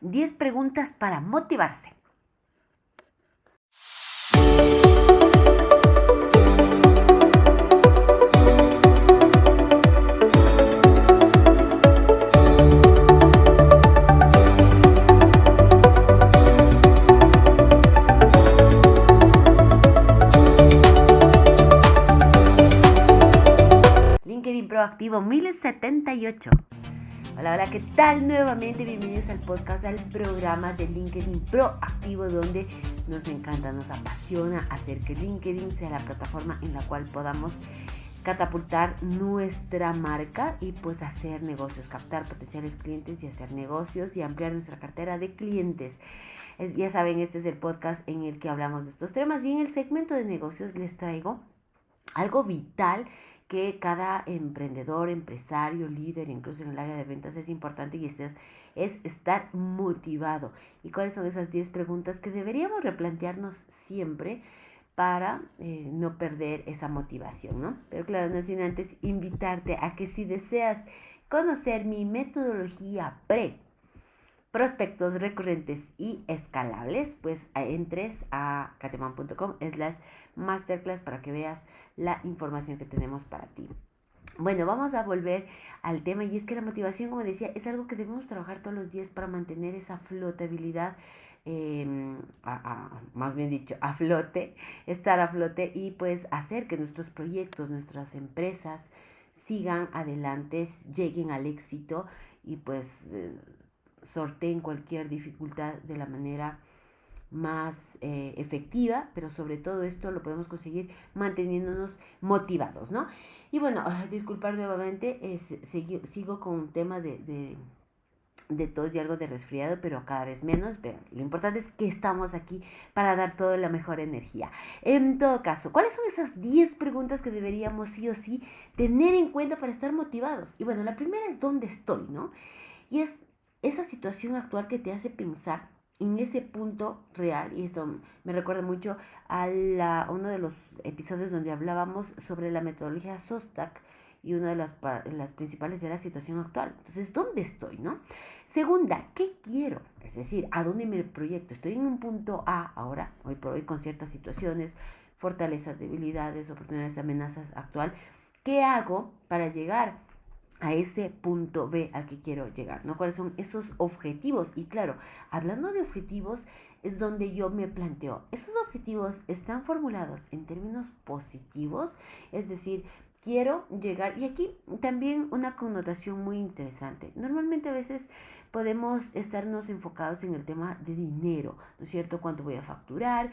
10 preguntas para motivarse. LinkedIn Proactivo 1078. Hola, hola, ¿qué tal? Nuevamente bienvenidos al podcast, al programa de LinkedIn Proactivo, donde nos encanta, nos apasiona hacer que LinkedIn sea la plataforma en la cual podamos catapultar nuestra marca y pues hacer negocios, captar potenciales clientes y hacer negocios y ampliar nuestra cartera de clientes. ya saben, este es el podcast en el que hablamos de estos temas y en el segmento de negocios les traigo algo vital que cada emprendedor, empresario, líder, incluso en el área de ventas es importante y este es, estar motivado. ¿Y cuáles son esas 10 preguntas que deberíamos replantearnos siempre para eh, no perder esa motivación, ¿no? Pero claro, no sin antes invitarte a que si deseas conocer mi metodología pre prospectos recurrentes y escalables, pues entres a cateman.com slash masterclass para que veas la información que tenemos para ti. Bueno, vamos a volver al tema y es que la motivación, como decía, es algo que debemos trabajar todos los días para mantener esa flotabilidad, em, más bien dicho, a flote, estar a flote y pues hacer que nuestros proyectos, nuestras empresas sigan adelante, lleguen al éxito y pues eh, sorteen cualquier dificultad de la manera más eh, efectiva, pero sobre todo esto lo podemos conseguir manteniéndonos motivados, ¿no? Y bueno, disculpar nuevamente, es, sigo, con un tema de, de, de, tos y algo de resfriado, pero cada vez menos, pero lo importante es que estamos aquí para dar toda la mejor energía. En todo caso, ¿cuáles son esas 10 preguntas que deberíamos sí o sí tener en cuenta para estar motivados? Y bueno, la primera es ¿dónde estoy, no? Y es esa situación actual que te hace pensar en ese punto real, y esto me recuerda mucho a la, uno de los episodios donde hablábamos sobre la metodología SOSTAC, y una de las, las principales era la situación actual. Entonces, ¿dónde estoy? no? Segunda, ¿qué quiero? Es decir, ¿a dónde me proyecto? Estoy en un punto A ahora, hoy por hoy, con ciertas situaciones, fortalezas, debilidades, oportunidades, amenazas actual. ¿Qué hago para llegar a ese punto B al que quiero llegar, ¿no? ¿Cuáles son esos objetivos? Y claro, hablando de objetivos es donde yo me planteo, esos objetivos están formulados en términos positivos, es decir, quiero llegar, y aquí también una connotación muy interesante. Normalmente a veces podemos estarnos enfocados en el tema de dinero, ¿no es cierto? ¿Cuánto voy a facturar?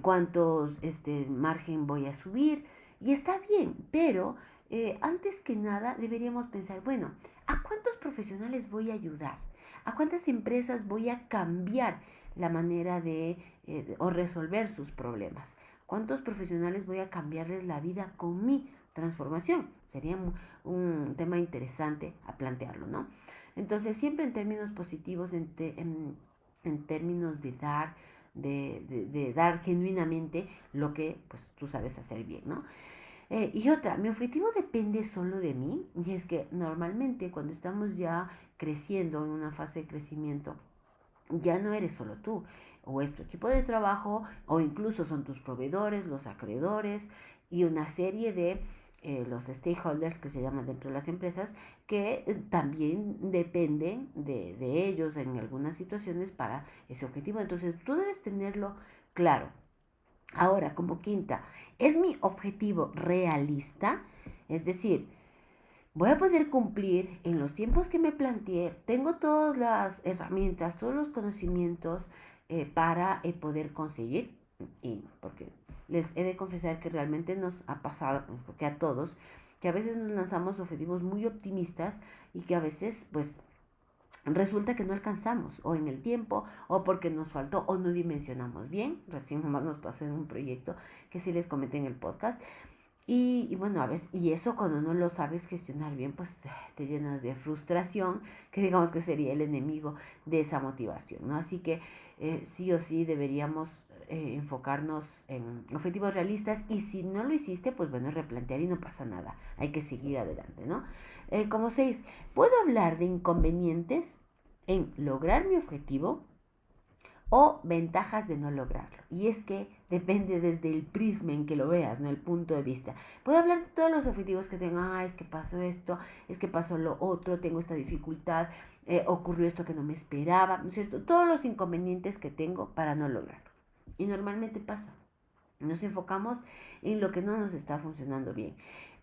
¿Cuántos este, margen voy a subir? Y está bien, pero eh, antes que nada deberíamos pensar, bueno, ¿a cuántos profesionales voy a ayudar? ¿A cuántas empresas voy a cambiar la manera de, eh, o resolver sus problemas? ¿Cuántos profesionales voy a cambiarles la vida con mi transformación? Sería un, tema interesante a plantearlo, ¿no? Entonces, siempre en términos positivos, en, términos de dar, de, dar genuinamente lo que pues, tú sabes hacer bien, ¿no? Eh, y otra, mi objetivo depende solo de mí y es que normalmente cuando estamos ya creciendo en una fase de crecimiento, ya no eres solo tú, o es tu equipo de trabajo, o incluso son tus proveedores, los acreedores y una serie de eh, los stakeholders que se llaman dentro de las empresas, que eh, también dependen de, de ellos en algunas situaciones para ese objetivo. Entonces tú debes tenerlo claro. Ahora, como quinta, ¿es mi objetivo realista? Es decir, voy a poder cumplir en los tiempos que me planteé, tengo todas las herramientas, todos los conocimientos eh, para eh, poder conseguir, y porque les he de confesar que realmente nos ha pasado, porque a todos, que a veces nos lanzamos objetivos muy optimistas y que a veces pues resulta que no alcanzamos o en el tiempo o porque nos faltó o no dimensionamos bien. Recién nomás nos pasó en un proyecto que sí les comenté en el podcast. Y, bueno, a veces, y eso cuando no lo sabes gestionar bien, pues te llenas de frustración, que digamos que sería el enemigo de esa motivación, ¿no? Así que eh, sí o sí deberíamos eh, enfocarnos en objetivos realistas y si no lo hiciste, pues bueno, replantear y no pasa nada, hay que seguir adelante, ¿no? Eh, como seis, ¿puedo hablar de inconvenientes? en lograr mi objetivo o ventajas de no lograrlo. Y es que depende desde el prisma en que lo veas, ¿no? El punto de vista. Puedo hablar de todos los objetivos que tengo. Ah, es que pasó esto, es que pasó lo otro, tengo esta dificultad, eh, ocurrió esto que no me esperaba, ¿no es cierto? Todos los inconvenientes que tengo para no lograrlo. Y normalmente pasa. Nos enfocamos en lo que no nos está funcionando bien.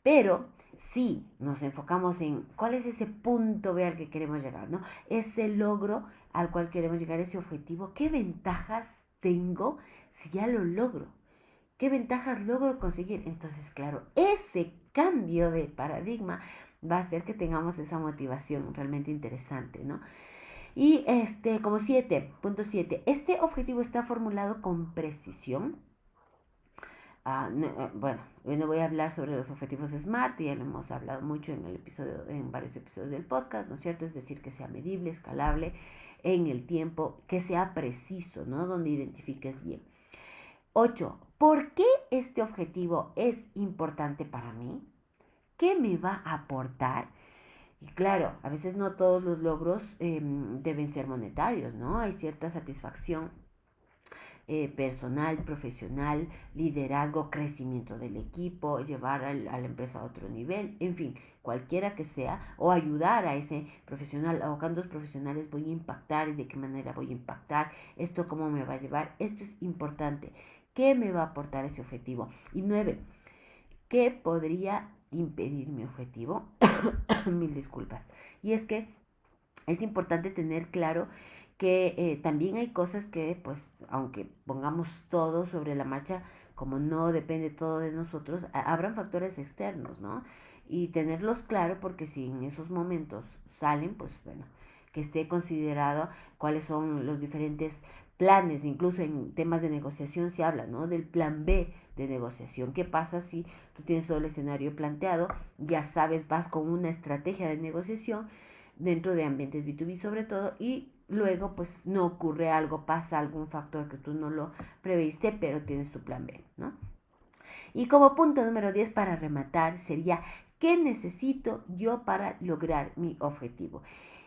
Pero si nos enfocamos en cuál es ese punto B al que queremos llegar, ¿no? Ese logro al cual queremos llegar, ese objetivo, ¿qué ventajas tengo si ya lo logro? ¿Qué ventajas logro conseguir? Entonces, claro, ese cambio de paradigma va a hacer que tengamos esa motivación realmente interesante, ¿no? Y este, como 7.7, este objetivo está formulado con precisión, Ah, eh, bueno, hoy no voy a hablar sobre los objetivos SMART, ya lo hemos hablado mucho en, el episodio, en varios episodios del podcast, ¿no es cierto? Es decir, que sea medible, escalable en el tiempo, que sea preciso, ¿no? Donde identifiques bien. 8. ¿Por qué este objetivo es importante para mí? ¿Qué me va a aportar? Y claro, a veces no todos los logros em, deben ser monetarios, ¿no? Hay cierta satisfacción eh, personal, profesional, liderazgo, crecimiento del equipo, llevar a la empresa a otro nivel, en fin, cualquiera que sea, o ayudar a ese profesional, a cuántos profesionales voy a impactar y de qué manera voy a impactar, esto cómo me va a llevar, esto es importante, ¿qué me va a aportar ese objetivo? Y nueve, ¿qué podría impedir mi objetivo? Mil disculpas. Y es que es importante tener claro que eh, también hay cosas que, pues, aunque pongamos todo sobre la marcha, como no depende todo de nosotros, habrán factores externos, ¿no? Y tenerlos claro porque si en esos momentos salen, pues bueno, que esté considerado cuáles son los diferentes planes, incluso en temas de negociación se habla, ¿no? Del plan B de negociación. ¿Qué pasa si tú tienes todo el escenario planteado, ya sabes, vas con una estrategia de negociación dentro de ambientes B2B sobre todo y luego pues no ocurre algo, pasa algún factor que tú no lo previste, pero tienes tu plan B, ¿no? Y como punto número 10 para rematar sería, ¿qué necesito yo para lograr mi objetivo?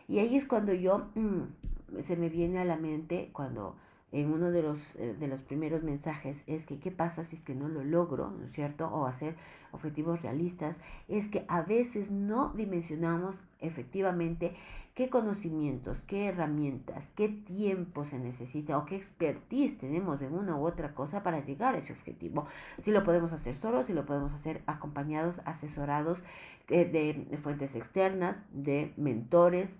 Y ahí es cuando yo, mm, se me viene a la mente, cuando en uno de los, eh, de los primeros mensajes es que qué pasa si es que no lo logro, ¿no es cierto? O hacer objetivos realistas, es que a veces no dimensionamos efectivamente qué conocimientos, qué herramientas, qué tiempo se necesita o qué expertise tenemos en una u otra cosa para llegar a ese objetivo. Si lo podemos hacer solos, si lo podemos hacer acompañados, asesorados eh, de fuentes externas, de mentores,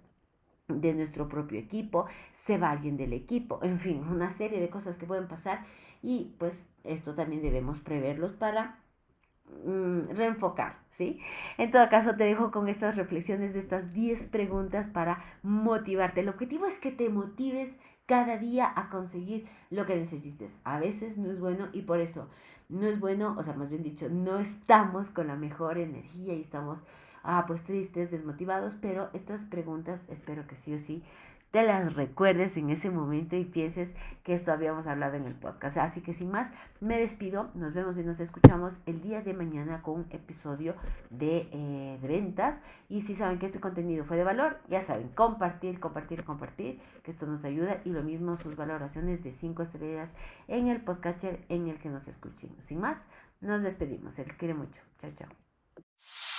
de nuestro propio equipo, se va alguien del equipo, en fin, una serie de cosas que pueden pasar y pues esto también debemos preverlos para mm, reenfocar, ¿sí? En todo caso te dejo con estas reflexiones de estas 10 preguntas para motivarte. El objetivo es que te motives cada día a conseguir lo que necesites. A veces no es bueno y por eso no es bueno, o sea, más bien dicho, no estamos con la mejor energía y estamos ah, pues tristes, desmotivados, pero estas preguntas espero que sí o sí te las recuerdes en ese momento y pienses que esto habíamos hablado en el podcast. Así que sin más, me despido, nos vemos y nos escuchamos el día de mañana con un episodio de, eh, de ventas. Y si saben que este contenido fue de valor, ya saben, compartir, compartir, compartir, que esto nos ayuda y lo mismo sus valoraciones de 5 estrellas en el podcatcher en el que nos escuchen. Sin más, nos despedimos, se les quiere mucho. Chao, chao.